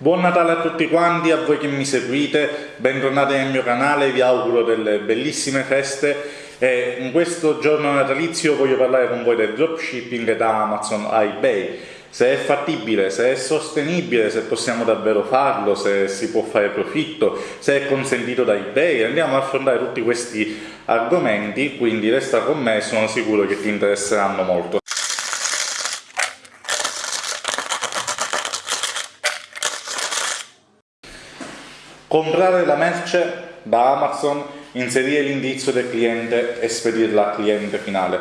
Buon Natale a tutti quanti, a voi che mi seguite, bentornati nel mio canale, vi auguro delle bellissime feste. E in questo giorno natalizio voglio parlare con voi del dropshipping da Amazon a eBay se è fattibile, se è sostenibile, se possiamo davvero farlo, se si può fare profitto, se è consentito da eBay, andiamo a affrontare tutti questi argomenti, quindi resta con me, sono sicuro che ti interesseranno molto. Comprare la merce da Amazon, inserire l'indirizzo del cliente e spedirla al cliente finale.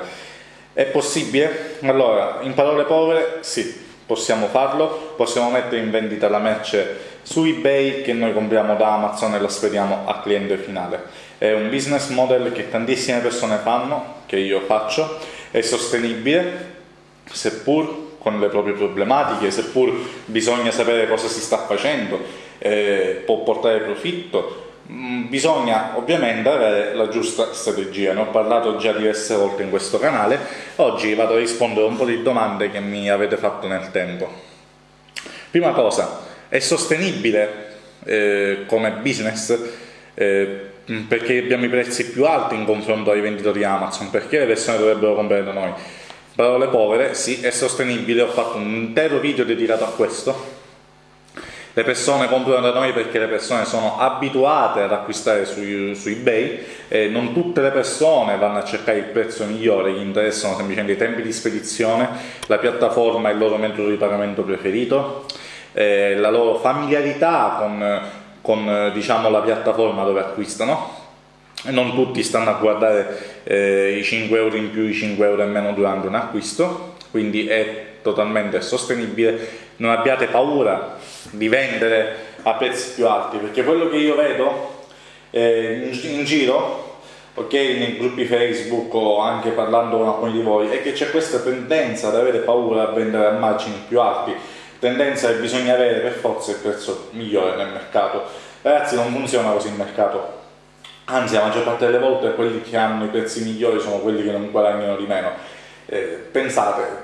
È possibile? Allora, in parole povere, sì, possiamo farlo, possiamo mettere in vendita la merce su eBay che noi compriamo da Amazon e la spediamo al cliente finale. È un business model che tantissime persone fanno, che io faccio, è sostenibile, seppur con le proprie problematiche, seppur bisogna sapere cosa si sta facendo, eh, può portare profitto, Mm, bisogna ovviamente avere la giusta strategia, ne ho parlato già diverse volte in questo canale, oggi vado a rispondere a un po' di domande che mi avete fatto nel tempo. Prima cosa, è sostenibile eh, come business? Eh, perché abbiamo i prezzi più alti in confronto ai venditori Amazon, perché le persone dovrebbero comprare da noi? Parole povere, sì, è sostenibile, ho fatto un intero video dedicato a questo, le persone comprano da noi perché le persone sono abituate ad acquistare su, su eBay e non tutte le persone vanno a cercare il prezzo migliore, gli interessano semplicemente i tempi di spedizione, la piattaforma, il loro metodo di pagamento preferito, eh, la loro familiarità con, con diciamo, la piattaforma dove acquistano non tutti stanno a guardare eh, i 5 euro in più, i 5 euro in meno durante un acquisto, quindi è totalmente sostenibile. Non abbiate paura di vendere a prezzi più alti, perché quello che io vedo eh, in, giro, ok, nei gruppi Facebook o anche parlando con alcuni di voi, è che c'è questa tendenza ad avere paura a vendere a margini più alti, tendenza che bisogna avere per forza il prezzo migliore nel mercato. Ragazzi, non funziona così il mercato. Anzi, la maggior parte delle volte quelli che hanno i prezzi migliori sono quelli che non guadagnano di meno. Eh, pensate,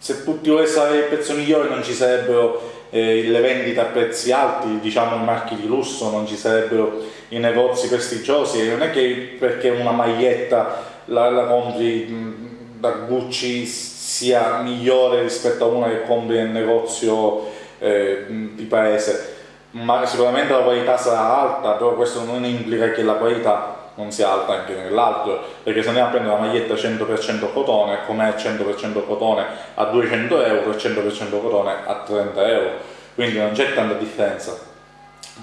se tutti volessero avere il prezzo migliore non ci sarebbero eh, le vendite a prezzi alti, diciamo i marchi di lusso, non ci sarebbero i negozi prestigiosi, non è che perché una maglietta la, la compri da Gucci sia migliore rispetto a una che compri nel negozio eh, di paese, ma sicuramente la qualità sarà alta, però questo non implica che la qualità non sia alta anche nell'altro, perché se andiamo a prendere una maglietta 100% cotone, com'è 100% cotone a 200 euro e 100% cotone a 30 euro, quindi non c'è tanta differenza.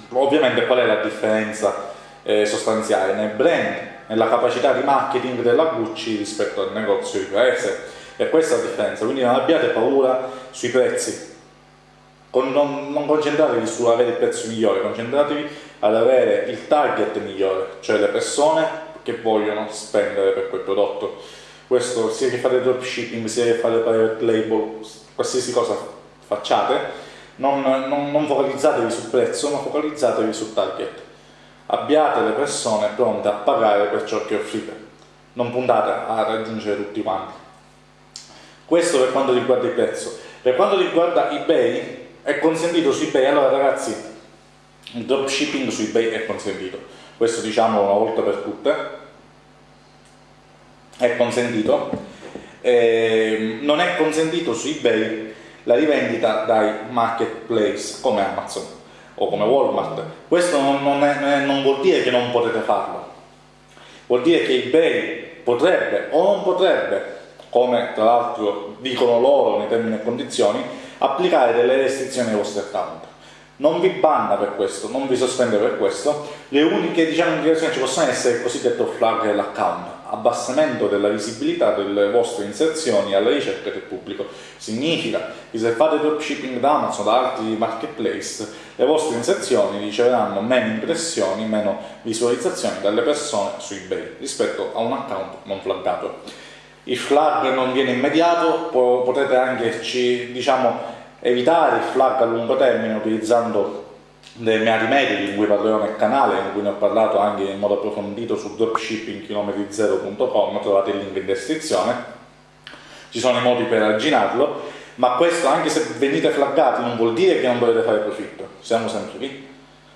Ovviamente qual è la differenza eh, sostanziale? Nel brand, nella capacità di marketing della Gucci rispetto al negozio di paese, e questa è la differenza, quindi non abbiate paura sui prezzi, non, non concentratevi su avere il prezzo migliore, concentratevi ad avere il target migliore, cioè le persone che vogliono spendere per quel prodotto. Questo sia che fate dropshipping, sia che fate private label, qualsiasi cosa facciate, non, non, non focalizzatevi sul prezzo, ma focalizzatevi sul target. Abbiate le persone pronte a pagare per ciò che offrite, non puntate a raggiungere tutti quanti. Questo per quanto riguarda il prezzo. Per quanto riguarda eBay, è consentito su eBay, allora ragazzi, il dropshipping su eBay è consentito, questo diciamo una volta per tutte, è consentito, eh, non è consentito su eBay la rivendita dai marketplace come Amazon o come Walmart, questo non, è, non vuol dire che non potete farlo, vuol dire che eBay potrebbe o non potrebbe, come tra l'altro dicono loro nei termini e condizioni, applicare delle restrizioni ai vostri account. Non vi banna per questo, non vi sospende per questo, le uniche diciamo, indicazioni ci possono essere il cosiddetto flag dell'account, abbassamento della visibilità delle vostre inserzioni alla ricerca del pubblico. Significa che se fate dropshipping da Amazon o da altri marketplace, le vostre inserzioni riceveranno meno impressioni, meno visualizzazioni dalle persone su eBay rispetto a un account non flaggato il flag non viene immediato, potete anche diciamo, evitare il flag a lungo termine utilizzando dei miei metodi in cui parlerò nel canale, in cui ne ho parlato anche in modo approfondito su dropshippingchilometri0.com, trovate il link in descrizione, ci sono i modi per arginarlo, Ma questo, anche se venite flaggati, non vuol dire che non dovete fare profitto. Siamo sempre lì.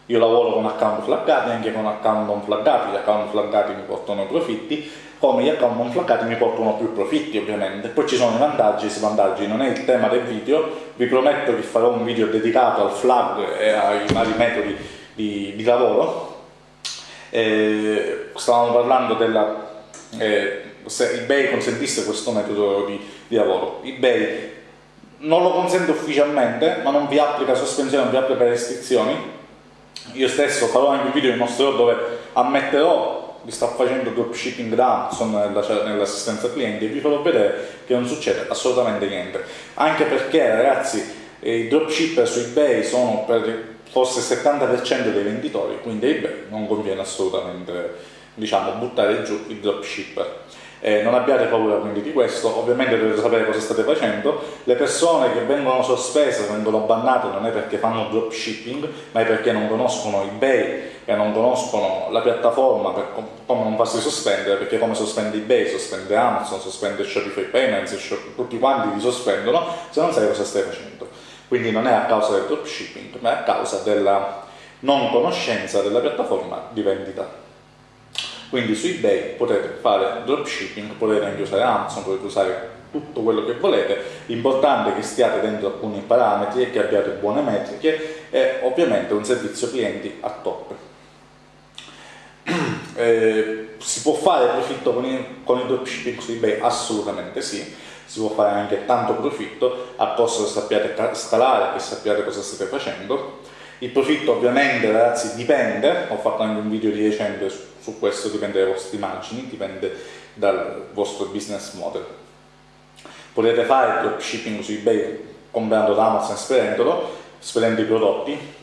Io lavoro con account flaggati, anche con account non flaggati. Gli account flaggati mi portano profitti, come gli account non flaggati mi portano più profitti, ovviamente. Poi ci sono i vantaggi, i svantaggi. Non è il tema del video. Vi prometto che farò un video dedicato al flag e ai vari metodi di, di lavoro. Eh, stavamo parlando della... Eh, se eBay consentisse questo metodo di, di lavoro. eBay non lo consente ufficialmente, ma non vi applica sospensione, non vi applica restrizioni. Io stesso farò anche un video in mostrerò dove ammetterò di sto facendo dropshipping da Amazon nell'assistenza clienti e vi farò vedere che non succede assolutamente niente. Anche perché ragazzi i dropshipper su eBay sono per forse il 70% dei venditori, quindi eBay non conviene assolutamente diciamo, buttare giù i dropshipper. Eh, non abbiate paura quindi di questo, ovviamente dovete sapere cosa state facendo. Le persone che vengono sospese, vengono bannate, non è perché fanno dropshipping, ma è perché non conoscono eBay e non conoscono la piattaforma per come non farsi sospendere, perché come sospende eBay, sospende Amazon, sospende Shopify Payments, tutti quanti vi sospendono se non sai cosa stai facendo. Quindi non è a causa del dropshipping, ma è a causa della non conoscenza della piattaforma di vendita. Quindi su eBay potete fare dropshipping, potete anche usare Amazon, potete usare tutto quello che volete, l'importante è che stiate dentro alcuni parametri e che abbiate buone metriche e ovviamente un servizio clienti a top. Eh, si può fare profitto con il, con il dropshipping su eBay? Assolutamente sì, si può fare anche tanto profitto a costo che sappiate scalare e sappiate cosa state facendo. Il profitto ovviamente ragazzi dipende, ho fatto anche un video di recente su su questo dipende dalle vostre immagini, dipende dal vostro business model. Potete fare dropshipping su eBay comprando da Amazon spedendolo, spedendo i prodotti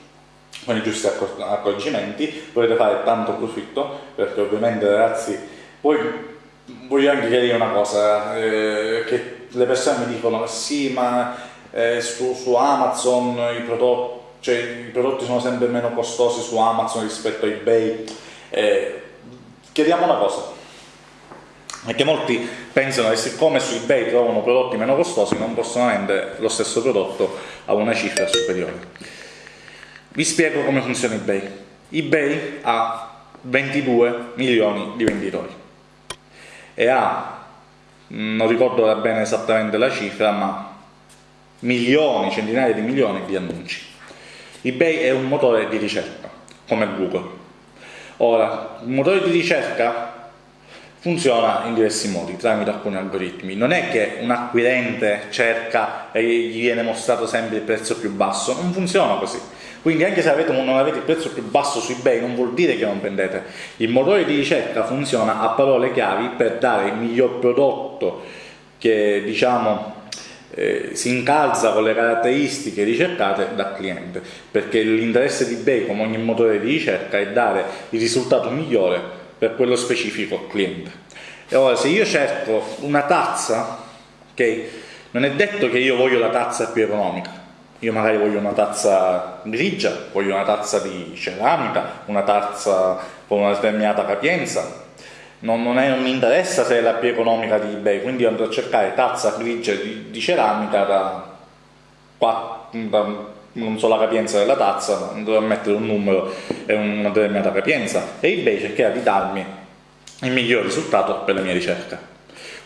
con i giusti accorgimenti, potete fare tanto profitto perché ovviamente ragazzi, poi voglio anche chiarire una cosa, eh, che le persone mi dicono sì ma eh, su, su, Amazon i prodotti, cioè, i prodotti sono sempre meno costosi su Amazon rispetto a eBay. Eh, chiediamo una cosa, perché molti pensano che siccome su eBay trovano prodotti meno costosi non possono vendere lo stesso prodotto a una cifra superiore. Vi spiego come funziona eBay. eBay ha 22 milioni di venditori e ha, non ricordo bene esattamente la cifra, ma milioni, centinaia di milioni di annunci. eBay è un motore di ricerca, come Google Ora, il motore di ricerca funziona in diversi modi, tramite alcuni algoritmi. Non è che un acquirente cerca e gli viene mostrato sempre il prezzo più basso, non funziona così. Quindi anche se avete, non avete il prezzo più basso su eBay non vuol dire che non vendete. Il motore di ricerca funziona a parole chiavi per dare il miglior prodotto che diciamo eh, si incalza con le caratteristiche ricercate dal cliente, perché l'interesse di eBay, come ogni motore di ricerca, è dare il risultato migliore per quello specifico cliente. E ora, se io cerco una tazza, ok, non è detto che io voglio la tazza più economica, io magari voglio una tazza grigia, voglio una tazza di ceramica, una tazza con una determinata capienza, non, non, è, non, mi interessa se è la più economica di eBay, quindi andrò a cercare tazza grigia di, di ceramica da, da, non so la capienza della tazza, ma andrò a mettere un numero e una determinata capienza e eBay cercherà di darmi il miglior risultato per la mia ricerca.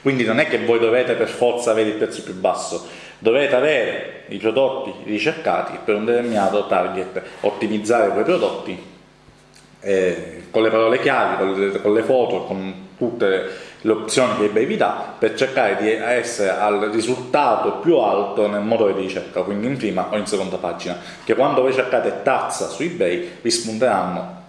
Quindi non è che voi dovete per forza avere il prezzo più basso, dovete avere i prodotti ricercati per un determinato target, ottimizzare quei prodotti eh, con le parole chiavi, con le, con le, foto, con tutte le opzioni che eBay vi dà per cercare di essere al risultato più alto nel motore di ricerca, quindi in prima o in seconda pagina, che quando voi cercate tazza su eBay vi spunteranno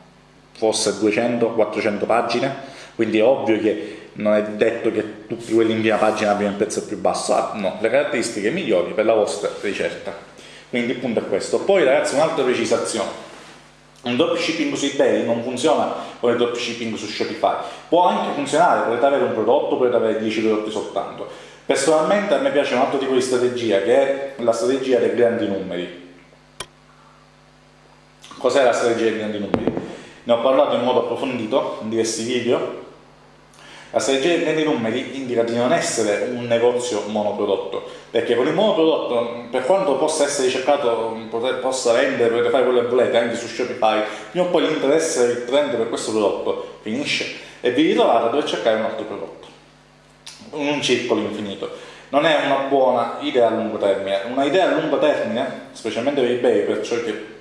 forse 200-400 pagine, quindi è ovvio che non è detto che tutti quelli in prima pagina abbiano il prezzo più basso, ah, no, le caratteristiche migliori per la vostra ricerca. Quindi il punto è questo. Poi ragazzi un'altra precisazione un dropshipping su eBay non funziona come il dropshipping su Shopify. Può anche funzionare, potete avere un prodotto, potete avere 10 prodotti soltanto. Personalmente a me piace un altro tipo di strategia, che è la strategia dei grandi numeri. Cos'è la strategia dei grandi numeri? Ne ho parlato in modo approfondito in diversi video. La strategia dei numeri indica di non essere un negozio monoprodotto, perché con il monoprodotto, per quanto possa essere ricercato, possa vendere, potete fare quello che volete anche su Shopify, prima o poi l'interesse del trend per questo prodotto finisce e vi ritrovate a dover cercare un altro prodotto. Un circolo infinito. Non è una buona idea a lungo termine. Una idea a lungo termine, specialmente per eBay, per ciò che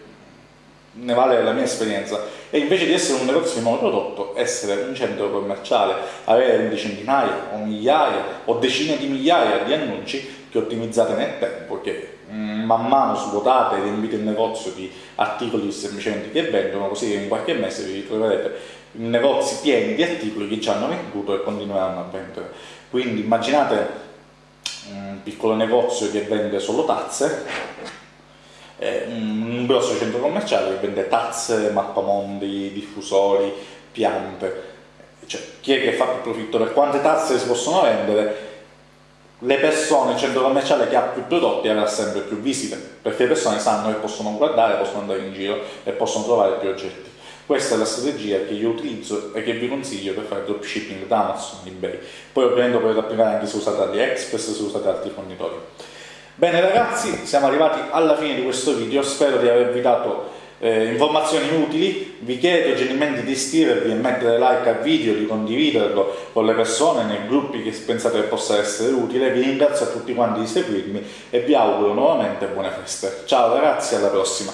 ne vale la mia esperienza, e invece di essere un negozio di monoprodotto, essere un centro commerciale, avere centinaia o migliaia o decine di migliaia di annunci che ottimizzate nel tempo, che mm, man mano svuotate e riempite il negozio di articoli semplicemente che vendono, così in qualche mese vi ritroverete in negozi pieni di articoli che ci hanno venduto e continueranno a vendere. Quindi immaginate un piccolo negozio che vende solo tazze un grosso centro commerciale che vende tazze, mappamondi, diffusori, piante. Cioè, chi è che fa più profitto? Per quante tazze si possono vendere? Le persone, il centro commerciale che ha più prodotti avrà sempre più visite, perché le persone sanno che possono guardare, possono andare in giro e possono trovare più oggetti. Questa è la strategia che io utilizzo e che vi consiglio per fare dropshipping da Amazon, eBay. Poi ovviamente potete applicare anche se usate AliExpress, se usate altri fornitori. Bene ragazzi, siamo arrivati alla fine di questo video, spero di avervi dato eh, informazioni utili, vi chiedo gentilmente di iscrivervi e mettere like al video, di condividerlo con le persone nei gruppi che pensate che possa essere utile, vi ringrazio a tutti quanti di seguirmi e vi auguro nuovamente buone feste. Ciao ragazzi, alla prossima!